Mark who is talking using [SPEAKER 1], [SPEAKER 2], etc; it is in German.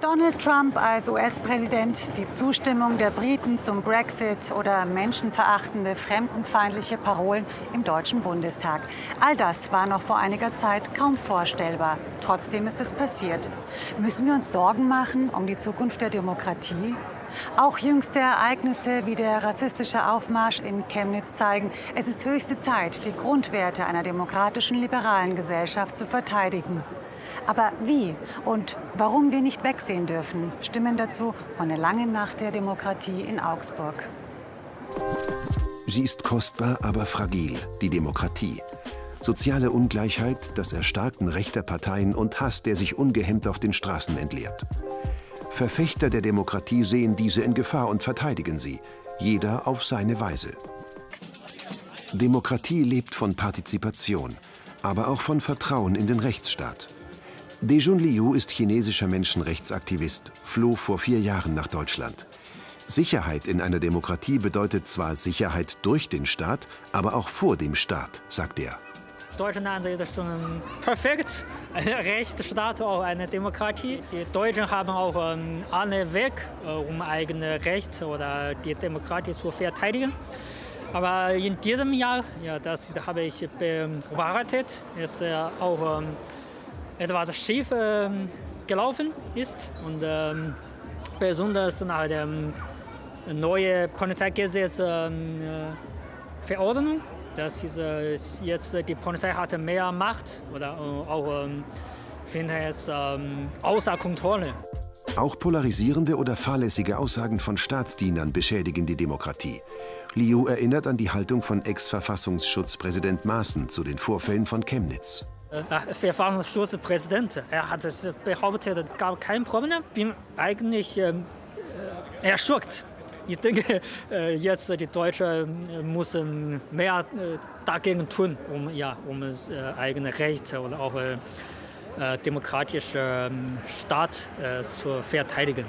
[SPEAKER 1] Donald Trump als US-Präsident, die Zustimmung der Briten zum Brexit oder menschenverachtende, fremdenfeindliche Parolen im Deutschen Bundestag. All das war noch vor einiger Zeit kaum vorstellbar. Trotzdem ist es passiert. Müssen wir uns Sorgen machen um die Zukunft der Demokratie? Auch jüngste Ereignisse wie der rassistische Aufmarsch in Chemnitz zeigen, es ist höchste Zeit, die Grundwerte einer demokratischen liberalen Gesellschaft zu verteidigen. Aber wie und warum wir nicht wegsehen dürfen, stimmen dazu von der langen Nacht der Demokratie in Augsburg.
[SPEAKER 2] Sie ist kostbar, aber fragil, die Demokratie. Soziale Ungleichheit, das Erstarken rechter Parteien und Hass, der sich ungehemmt auf den Straßen entleert. Verfechter der Demokratie sehen diese in Gefahr und verteidigen sie, jeder auf seine Weise. Demokratie lebt von Partizipation, aber auch von Vertrauen in den Rechtsstaat. Dejun Liu ist chinesischer Menschenrechtsaktivist, floh vor vier Jahren nach Deutschland. Sicherheit in einer Demokratie bedeutet zwar Sicherheit durch den Staat, aber auch vor dem Staat, sagt er.
[SPEAKER 3] Deutschland ist schon perfekt, ein Rechtsstaat, auch eine Demokratie. Die Deutschen haben auch einen anderen Weg, äh, um eigene Rechte oder die Demokratie zu verteidigen. Aber in diesem Jahr, ja, das habe ich beobachtet, ist auch ähm, etwas schief äh, gelaufen ist. Und ähm, besonders nach der ähm, neuen Polizeigesetzverordnung. Ähm, das ist äh, jetzt die Polizei hat mehr Macht oder äh, auch ähm, finde es ähm, außer Kontrolle.
[SPEAKER 2] Auch polarisierende oder fahrlässige Aussagen von Staatsdienern beschädigen die Demokratie. Liu erinnert an die Haltung von Ex-Verfassungsschutzpräsident Maaßen zu den Vorfällen von Chemnitz.
[SPEAKER 3] Äh, Verfassungsschutzpräsident. Er hat es behauptet, es gab kein Problem. Ich bin eigentlich ähm, äh, erschockt. Ich denke, äh, jetzt die Deutschen äh, müssen mehr äh, dagegen tun, um, ja, um äh, eigene Rechte und auch demokratische ähm, Staat zu verteidigen.